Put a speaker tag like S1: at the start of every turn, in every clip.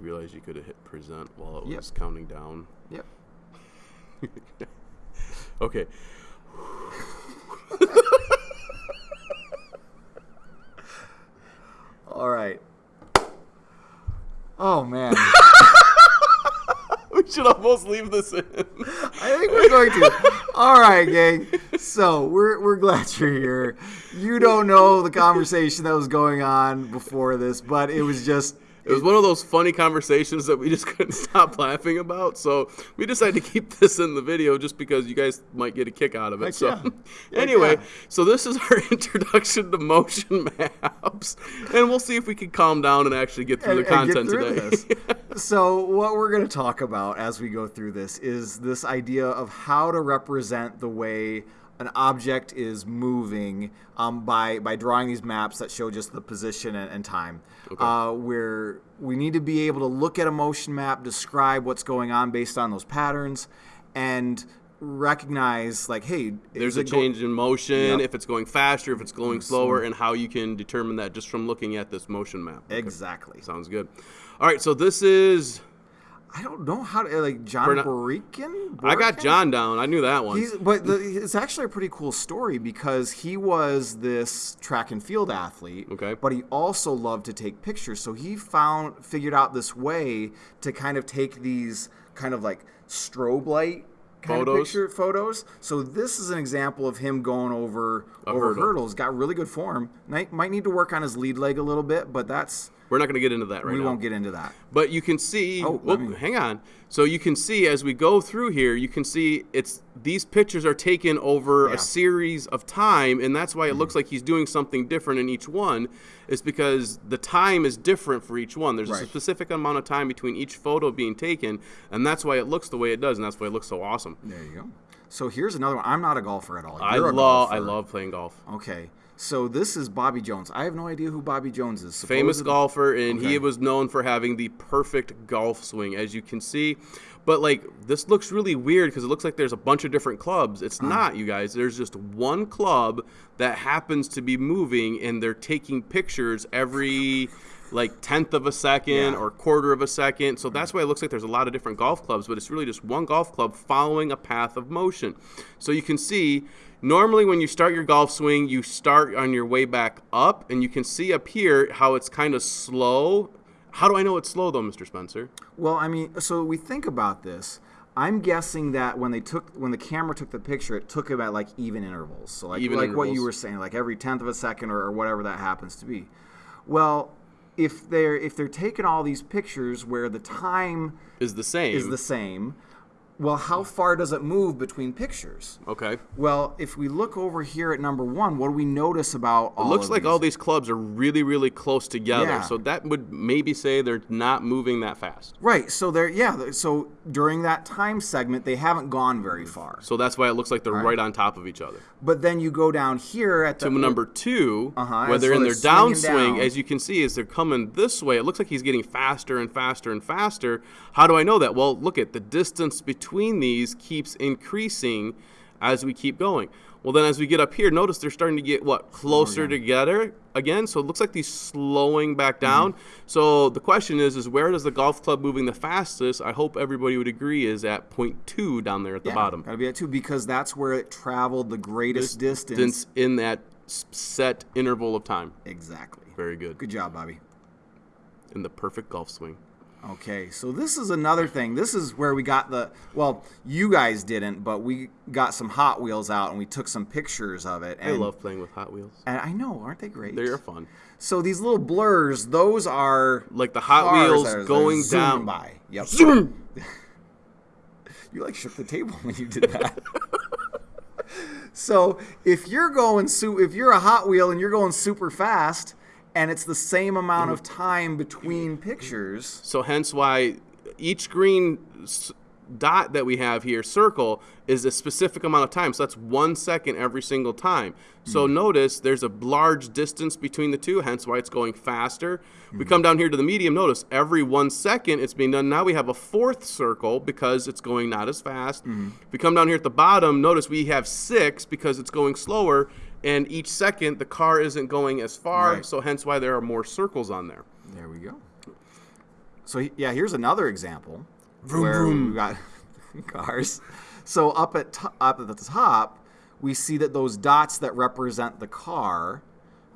S1: You realize you could have hit present while it
S2: Yep.
S1: was counting down.
S2: Yep.
S1: Okay.
S2: All right. Oh man,
S1: We should almost leave this in.
S2: I think we're going to. All right, gang. So we're we're glad you're here. You don't know the conversation that was going on before this, but it was just
S1: It was one of those funny conversations that we just couldn't stop laughing about. So we decided to keep this in the video just because you guys might get a kick out of it.
S2: Heck
S1: so
S2: yeah.
S1: Anyway,
S2: yeah.
S1: so this is our introduction to motion maps, and we'll see if we can calm down and actually get through
S2: and-
S1: the content
S2: through
S1: today.
S2: so what we're going to talk about as we go through this is this idea of how to represent the way an object is moving um, by by drawing these maps that show just the position and, and time. Uh, where we need to be able to look at a motion map, describe what's going on based on those patterns, and recognize like, hey,
S1: There's a change in motion,
S2: Yep.
S1: if it's going faster, if it's going slower, and how you can determine that just from looking at this motion map. Okay.
S2: Exactly.
S1: Sounds good. All right, so this is.
S2: I don't know how to like John
S1: We're not-
S2: Borikin.
S1: I got John down. I knew that one.
S2: He's, but the, it's actually a pretty cool story because he was this track and field athlete.
S1: Okay.
S2: But he also loved to take pictures, so he found figured out this way to kind of take these kind of like strobe light kind
S1: Photos?
S2: of picture photos. So this is an example of him going over
S1: A
S2: over
S1: hurdle.
S2: hurdles. Got really good form. Might, might need to work on his lead leg a little bit, but that's
S1: We're not going to get into that right
S2: we
S1: now.
S2: We won't get into that.
S1: But you can see.
S2: Oh,
S1: whoop,
S2: me-
S1: hang on. So you can see as we go through here, you can see it's these pictures are taken over
S2: Yeah.
S1: a series of time, and that's why it
S2: Mm-hmm.
S1: looks like he's doing something different in each one. Is because the time is different for each one. There's a specific amount of time between each photo being taken, and that's why it looks the way it does, and that's why it looks so awesome.
S2: There you go. So here's another one. I'm not a golfer at all.
S1: I
S2: You're a
S1: love I love playing golf.
S2: Okay. So this is Bobby Jones. I have no idea who Bobby Jones is.
S1: famous golfer, and he was known for having the perfect golf swing, as you can see. But like this looks really weird because it looks like there's a bunch of different clubs. It's uh-huh. not, you guys. There's just one club that happens to be moving, and they're taking pictures every like tenth of a second
S2: Yeah.
S1: or quarter of a second. So that's why it looks like there's a lot of different golf clubs, but it's really just one golf club following a path of motion. So you can see normally when you start your golf swing, you start on your way back up, and you can see up here how it's kind of slow. How do I know it's slow though, Mr. Spencer?
S2: Well, I mean, so we think about this. I'm guessing that when they took when the camera took the picture, it took at like even intervals. So like
S1: Even
S2: like what you were saying, like every tenth of a second or, or whatever that happens to be. Well, if they're if they're taking all these pictures where the time
S1: Is the same.
S2: is the same, well, how far does it move between pictures?
S1: okay.
S2: Well, if we look over here at number one, what do we notice about all
S1: It looks like
S2: these?
S1: all these clubs are really, really close together.
S2: Yeah.
S1: So that would maybe say they're not moving that fast.
S2: Right. So they're yeah. So during that time segment, they haven't gone very far.
S1: So that's why it looks like they're right, on top of each other.
S2: But then you go down here at the
S1: to number 2
S2: Uh-huh,
S1: where they're
S2: so
S1: in their downswing,
S2: down.
S1: as you can see, as they're coming this way, it looks like he's getting faster and faster and faster. How do I know that? Well, look at the distance between these keeps increasing as we keep going. Well, then as we get up here, notice they're starting to get what closer together again. So it looks like these slowing back
S2: Mm-hmm.
S1: down. So the question is, is where does the golf club moving the fastest? I hope everybody would agree is at point two down there at the
S2: Yeah,
S1: bottom.
S2: Gotta be at two because that's where it traveled the greatest distance.
S1: Distance in that set interval of time.
S2: Exactly.
S1: Very good.
S2: Good job, Bobby.
S1: in the perfect golf swing.
S2: Okay, so this is another thing. This is where we got the well, you guys didn't, but we got some Hot Wheels out and we took some pictures of it.
S1: I love playing with Hot Wheels.
S2: And I know, aren't they great?
S1: They are fun.
S2: So these little blurs, those are
S1: Like the Hot Wheels going down.
S2: by. Yep.
S1: Zoom!
S2: You like shook the table when you did that. so if you're going su- if you're a Hot Wheel and you're going super fast, and it's the same amount of time between pictures,
S1: So hence why each green dot that we have here, circle, is a specific amount of time. So that's one second every single time. So
S2: Hmm.
S1: notice there's a large distance between the two, hence why it's going faster.
S2: Hmm.
S1: We come down here to the medium, notice every one second it's being done. Now we have a fourth circle because it's going not as fast. If we come down here at the bottom, notice we have six because it's going slower. And each second the car isn't going as far,
S2: Right.
S1: so hence why there are more circles on there.
S2: there we go. So yeah, here's another example
S1: Vroom,
S2: where
S1: vroom.
S2: we got cars. So up at to- up at the top, we see that those dots that represent the car,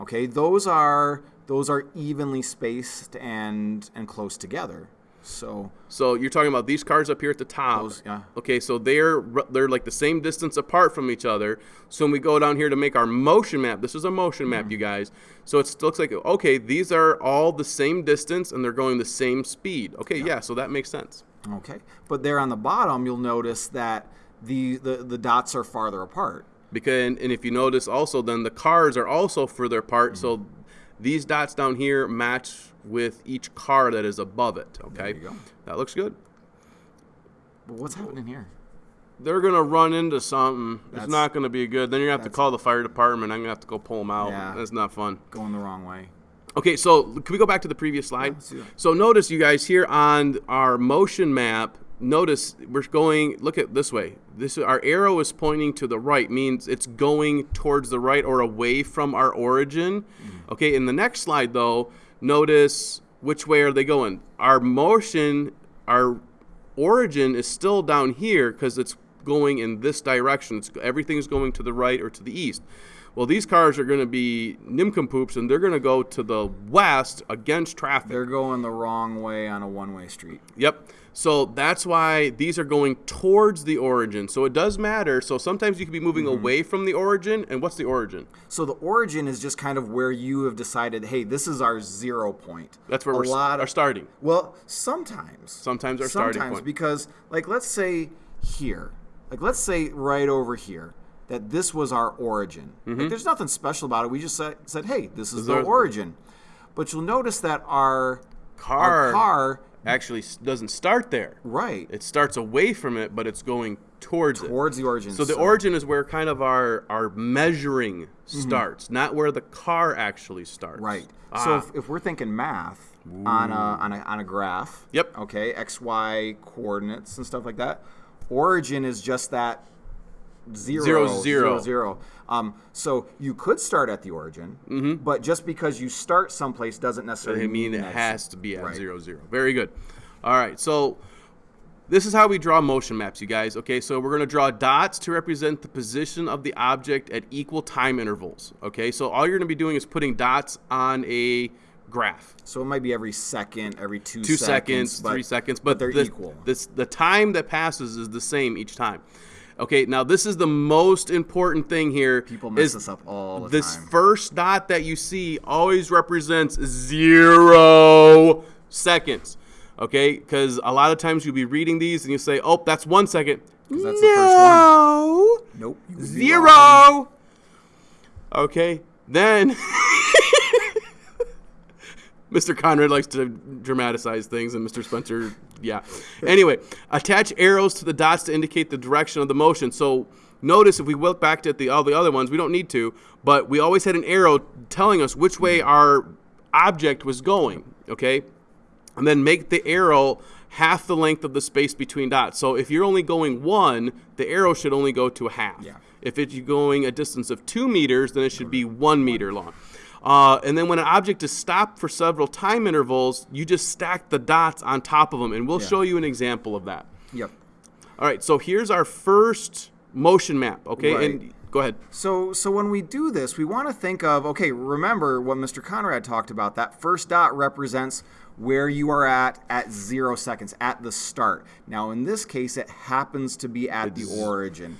S2: okay, those are those are evenly spaced and and close together. So
S1: So you're talking about these cars up here at the top.
S2: Those, yeah.
S1: Okay, so they're they're like the same distance apart from each other. So when we go down here to make our motion map, this is a motion map,
S2: Mm-hmm.
S1: you guys. So it looks like okay, these are all the same distance and they're going the same speed. Okay, yeah, so that makes sense.
S2: okay, but there on the bottom, you'll notice that the the, the dots are farther apart.
S1: Because and, if you notice also, then the cars are also further apart. So
S2: Mm-hmm.
S1: These dots down here match with each car that is above it. Okay,
S2: you go.
S1: that looks good.
S2: But what's happening here?
S1: They're gonna run into something. it's not gonna be good. Then you're gonna have to call the fire department. I'm gonna have to go pull them out.
S2: Yeah.
S1: That's not fun.
S2: Going the wrong way.
S1: Okay, so can we go back to the previous slide?
S2: that.
S1: so notice you guys here on our motion map. Notice we're going. Look at this way. This our arrow is pointing to the right, means it's going towards the right or away from our origin.
S2: Mm-hmm.
S1: Okay, in the next slide though, notice which way are they going. Our motion, our origin is still down here because it's going in this direction. It's, everything's going to the right or to the east. Well, these cars are going to be nimcompoops, and they're going to go to the west against traffic.
S2: They're going the wrong way on a one-way street.
S1: Yep. So that's why these are going towards the origin. So it does matter. So sometimes you could be moving
S2: Mm-hmm.
S1: away from the origin. And what's the origin?
S2: So the origin is just kind of where you have decided, hey, this is our zero point.
S1: That's where
S2: a
S1: we're
S2: lot
S1: are starting.
S2: Well, sometimes.
S1: Sometimes our starting point.
S2: because, like, let's say here, like, let's say right over here, that this was our origin. Like, there's nothing special about it. We just said, said hey, this is the
S1: Mm-hmm.
S2: origin. But you'll notice that our
S1: Car,
S2: our car,
S1: actually doesn't start there.
S2: right,
S1: It starts away from it, but it's going towards it.
S2: towards the origin.
S1: So the origin is where kind of our our measuring starts, not where the car actually starts.
S2: Mm-hmm. Right.
S1: Ah.
S2: So if, if we're thinking math on a, on a on a graph,
S1: Yep.
S2: Okay, x y coordinates and stuff like that. Origin is just that zero
S1: Zero,
S2: zero
S1: zero.
S2: zero. Um, so you could start at the origin, but just because you start someplace doesn't necessarily
S1: I mean, it has to be at
S2: Right.
S1: zero zero. Very good. All right, so this is how we draw motion maps, you guys. Okay, so we're going to draw dots to represent the position of the object at equal time intervals. Okay, so all you're going to be doing is putting dots on a graph.
S2: So it might be every second, every two,
S1: Two seconds,
S2: but-
S1: three seconds, but,
S2: they're
S1: the,
S2: equal.
S1: This, the time that passes is the same each time. Okay, now this is the most important thing here.
S2: People mess
S1: is
S2: this up all the time.
S1: this first dot that you see always represents zero seconds. Okay, because a lot of times you'll be reading these and you say, "Oh, that's one second.
S2: that's the first one.
S1: no,
S2: Nope. you would be wrong.
S1: zero. Okay, then Mr. Conrad likes to dramatize things, and Mr. Spencer, yeah. Anyway, attach arrows to the dots to indicate the direction of the motion. So notice if we look back at the all the other ones, we don't need to, but we always had an arrow telling us which way our object was going. Okay, and then make the arrow half the length of the space between dots. So if you're only going one, the arrow should only go to a half.
S2: Yeah.
S1: If it's going a distance of two meters, then it should be one meter long. Uh, and then when an object is stopped for several time intervals, you just stack the dots on top of them, and we'll
S2: Yeah.
S1: show you an example of that.
S2: Yep.
S1: All right, so here's our first motion map. Okay,
S2: Right.
S1: and go ahead.
S2: So, so when we do this, we want to think of okay. Remember what Mr. Conrad talked about. That first dot represents where you are at at zero seconds at the start. Now, in this case, it happens to be at the origin.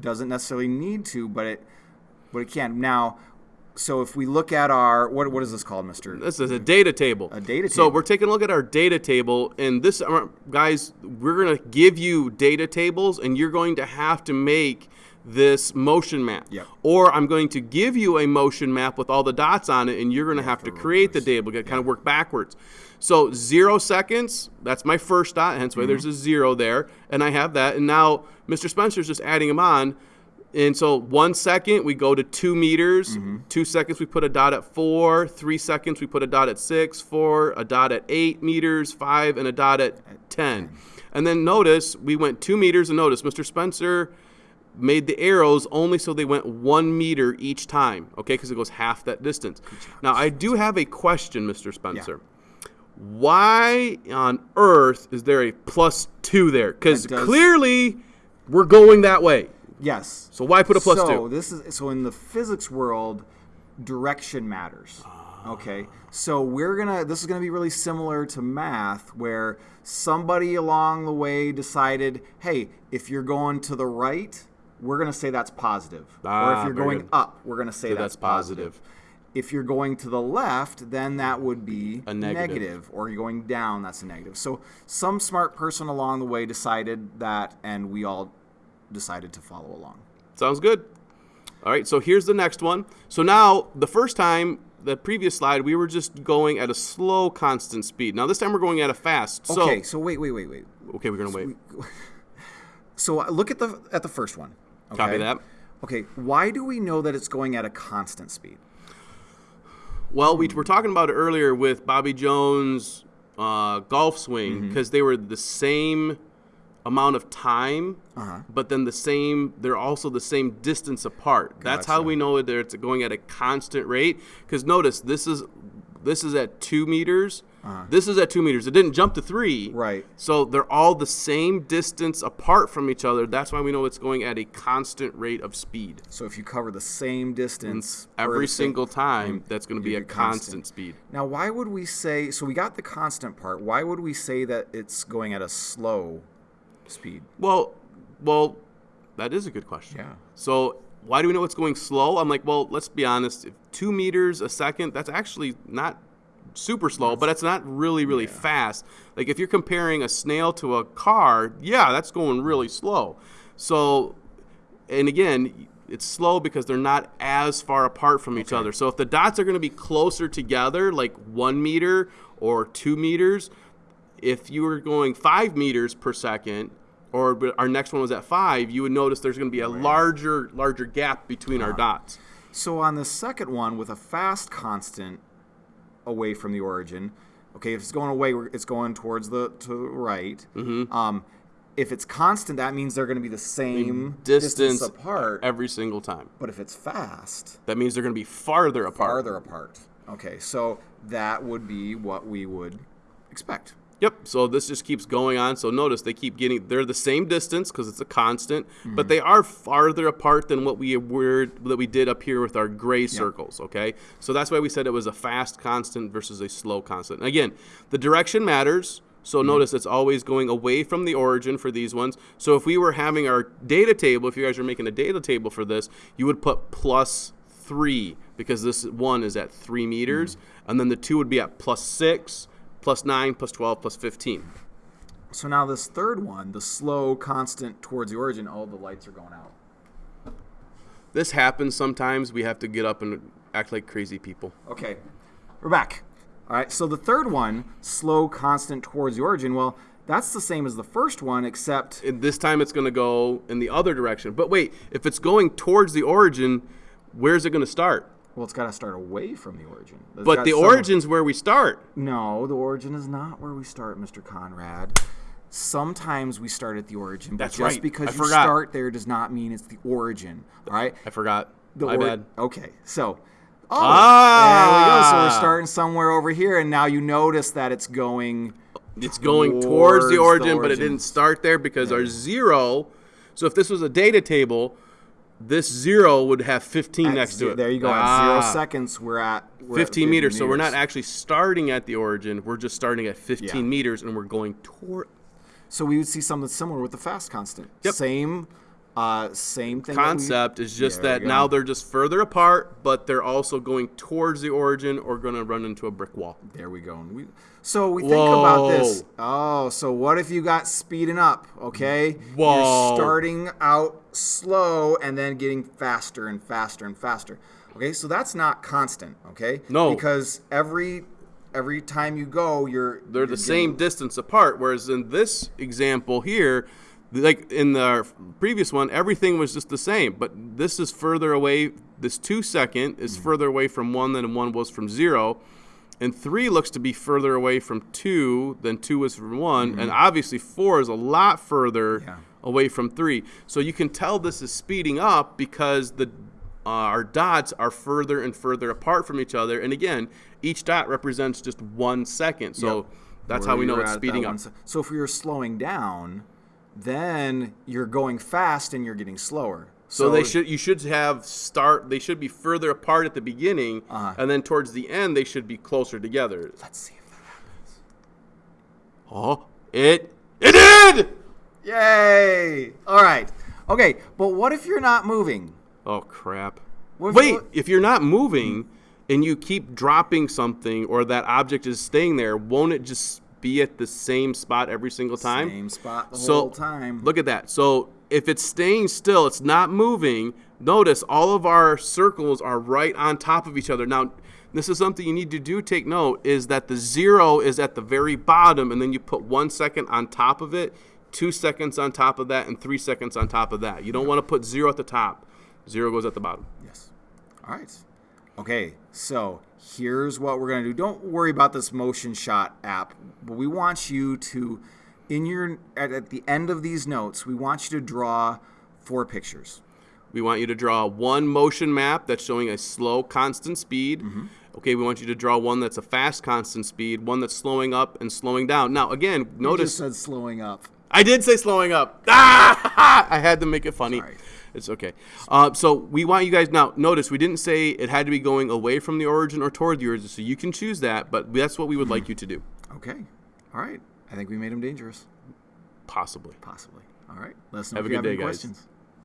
S2: Doesn't necessarily need to, but it, but it can. Now, so if we look at our what what is this called, Mister?
S1: This is a data table.
S2: A data table.
S1: So
S2: table.
S1: we're taking a look at our data table, and this, uh, guys, we're gonna give you data tables, and you're going to have to make this motion map.
S2: Yep.
S1: Or I'm going to give you a motion map with all the dots on it, and you're gonna have to create the table. Get kind of work backwards. So zero seconds. That's my first dot. Hence why there's a zero there, and I have that. And now Mr. Spencer's just adding them on. And so one second we go to two meters. Two seconds we put a dot at four. Three seconds we put a dot at six. Four a dot at eight meters. Five and a dot at ten. And then notice we went two meters. And notice Mr. Spencer made the arrows only so they went one meter each time. Okay, because it goes half that distance. Now I do have a question, Mr. Spencer. why on earth is there a plus two there? Because clearly we're going that way.
S2: Yes.
S1: So why put a plus
S2: so
S1: two?
S2: this is so in the physics world, direction matters. Okay, so we're gonna. This is gonna be really similar to math, where somebody along the way decided, hey, if you're going to the right, we're gonna say that's positive, Ah, or
S1: Ah,
S2: if you're going
S1: good.
S2: up, we're gonna say
S1: So
S2: that's,
S1: that's positive.
S2: positive. If you're going to the left, then that would be
S1: A negative.
S2: or you're going down, that's a negative. So some smart person along the way decided that, and we all decided to follow along.
S1: Sounds good. All right, so here's the next one. So now, the first time, the previous slide, we were just going at a slow, constant speed. Now this time we're going at a fast. So,
S2: Okay, so wait, wait, wait, wait.
S1: okay, we're gonna wait.
S2: So uh, look at the at the first one. Okay?
S1: Copy that.
S2: Okay, why do we know that it's going at a constant speed?
S1: Well, we were talking about it earlier with Bobby Jones' uh, golf swing
S2: Mm-hmm.
S1: because they were the same amount of time,
S2: Uh-huh.
S1: but then the same. They're also the same distance apart. That's how we know that it's going at a constant rate. Because notice this is this is at two meters. This is at two meters. It didn't jump to three.
S2: Uh-huh. Right.
S1: So they're all the same distance apart from each other. That's why we know it's going at a constant rate of speed.
S2: So if you cover the same distance per
S1: Every
S2: the same-
S1: single time, that's going to be a constant
S2: constant.
S1: speed.
S2: Now, why would we say? So we got the constant part. Why would we say that it's going at a slow speed?
S1: Well, well, that is a good question.
S2: Yeah.
S1: So why do we know it's going slow? I'm like, well, let's be honest. If two meters a second, that's actually not super slow, but it's not really, really fast. Like if you're comparing a snail to a car, yeah, that's going really slow. So, and again, it's slow because they're not as far apart from each other. So if the dots are going to be closer together, like one meter or two meters, if you were going five meters per second, or our next one was at five, you would notice there's going to be a larger, larger gap between our dots.
S2: So on the second one, with a fast constant away from the origin, okay, if it's going away, it's going towards the to the right.
S1: Mm-hmm.
S2: Um, if it's constant, that means they're going to be the same
S1: Distance,
S2: apart.
S1: every single time.
S2: But if it's fast,
S1: That means they're going to be farther apart.
S2: farther apart. Okay, so that would be what we would expect.
S1: Yep. So this just keeps going on. So notice they keep getting they're the same distance because it's a constant,
S2: Mm-hmm.
S1: but they are farther apart than what we were that we did up here with our gray circles. Okay. So that's why we said it was a fast constant versus a slow constant. And again, the direction matters. So
S2: Mm-hmm.
S1: notice it's always going away from the origin for these ones. So if we were having our data table, if you guys are making a data table for this, you would put plus three because this one is at three meters,
S2: Mm-hmm.
S1: and then the two would be at plus six, plus nine, plus twelve, plus fifteen.
S2: So now this third one, the slow constant towards the origin, all the lights are going out.
S1: This happens sometimes. We have to get up and act like crazy people.
S2: Okay, we're back. All right, so the third one, slow constant towards the origin, well, that's the same as the first one, except
S1: And this time it's going to go in the other direction. But wait, if it's going towards the origin, where's it going to start?
S2: Well, it's got to start away from the origin. It's
S1: But the
S2: some-
S1: origin's where we start.
S2: No, the origin is not where we start, Mr. Conrad. Sometimes we start at the origin, but
S1: That's
S2: just
S1: right.
S2: because
S1: I
S2: you
S1: forgot.
S2: start there does not mean it's the origin. All right.
S1: I forgot.
S2: The
S1: My
S2: or-
S1: bad.
S2: Okay, so. Oh,
S1: Ah!
S2: there we go. So we're starting somewhere over here, and now you notice that it's going.
S1: It's going towards,
S2: Towards
S1: the
S2: the
S1: origin, but it didn't start there because our zero. So if this was a data table, this zero would have 15
S2: at
S1: next to it.
S2: There you go. At
S1: Ah.
S2: zero seconds, we're at we're at
S1: 15 meters. So we're not actually starting at the origin. We're just starting at 15
S2: Yeah.
S1: meters and we're going toward.
S2: So we would see something similar with the fast constant.
S1: Yep.
S2: Same, uh, same thing. that we-
S1: concept is just that now they're just further apart, but they're also going towards the origin or going to run into a brick wall.
S2: There we go. And we, so we think about this. Oh, so what if you got speeding up? Okay,
S1: Whoa.
S2: you're starting out slow and then getting faster and faster and faster. Okay, so that's not constant. Okay,
S1: No.
S2: because every every time you go, you're
S1: They're
S2: you're
S1: the same distance apart. Whereas in this example here, like in the previous one, everything was just the same. But this is further away. This two second is
S2: Mm-hmm.
S1: further away from one than one was from zero. And three looks to be further away from two than two was from one. And obviously, four is a lot further
S2: Mm-hmm. Yeah.
S1: away from three. So you can tell this is speeding up because the uh, our dots are further and further apart from each other. And again, each dot represents just one second. So
S2: Yep.
S1: that's
S2: Where
S1: how we know it's speeding up.
S2: So if you're slowing down, then you're going fast and you're getting slower.
S1: So, they should you should have start they should be further apart at the beginning
S2: Uh-huh.
S1: and then towards the end they should be closer together.
S2: Let's see if that happens.
S1: Oh, it it did.
S2: Yay! All right. Okay, but what if you're not moving?
S1: Oh crap.
S2: If-
S1: Wait,
S2: what-
S1: if you're not moving and you keep dropping something or that object is staying there, won't it just be at the same spot every single time?
S2: Same spot the
S1: so
S2: whole time.
S1: look at that. So if it's staying still, it's not moving. Notice all of our circles are right on top of each other. Now, this is something you need to do. Take note is that the zero is at the very bottom, and then you put one second on top of it, two seconds on top of that, and three seconds on top of that. You don't want to put zero at the top. Zero goes at the bottom.
S2: Yes. All right. Okay, so here's what we're going to do. Don't worry about this motion shot app, but we want you to, in your at, at the end of these notes, we want you to draw four pictures.
S1: We want you to draw one motion map that's showing a slow, constant speed.
S2: Mm-hmm.
S1: Okay, we want you to draw one that's a fast, constant speed, one that's slowing up and slowing down. Now, again,
S2: You
S1: notice
S2: just said slowing up.
S1: I did say slowing up. Ah! I had to make it funny.
S2: Sorry.
S1: It's okay. Uh, so we want you guys now. Notice we didn't say it had to be going away from the origin or toward the origin, so you can choose that. But that's what we would like you to do,
S2: Okay. All right. I think we made him dangerous.
S1: possibly.
S2: Possibly. All right. Let us know
S1: Have
S2: if
S1: a
S2: you
S1: good
S2: have
S1: day,
S2: any
S1: guys.
S2: questions.